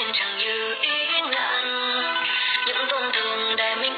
em chẳng như ý ngăn những tổn thương để mình